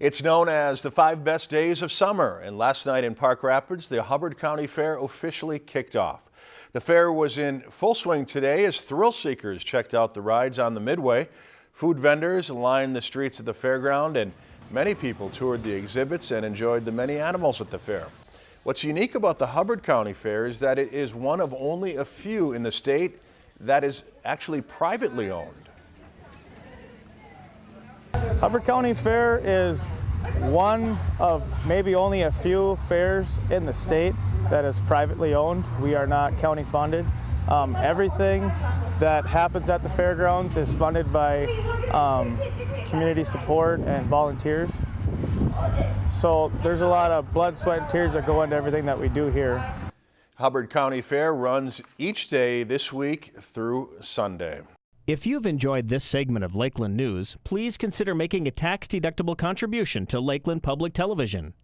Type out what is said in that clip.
It's known as the five best days of summer, and last night in Park Rapids, the Hubbard County Fair officially kicked off. The fair was in full swing today as thrill seekers checked out the rides on the Midway. Food vendors lined the streets of the fairground, and many people toured the exhibits and enjoyed the many animals at the fair. What's unique about the Hubbard County Fair is that it is one of only a few in the state that is actually privately owned. Hubbard County Fair is one of maybe only a few fairs in the state that is privately owned. We are not county funded. Um, everything that happens at the fairgrounds is funded by um, community support and volunteers. So there's a lot of blood, sweat, and tears that go into everything that we do here. Hubbard County Fair runs each day this week through Sunday. If you've enjoyed this segment of Lakeland News, please consider making a tax-deductible contribution to Lakeland Public Television.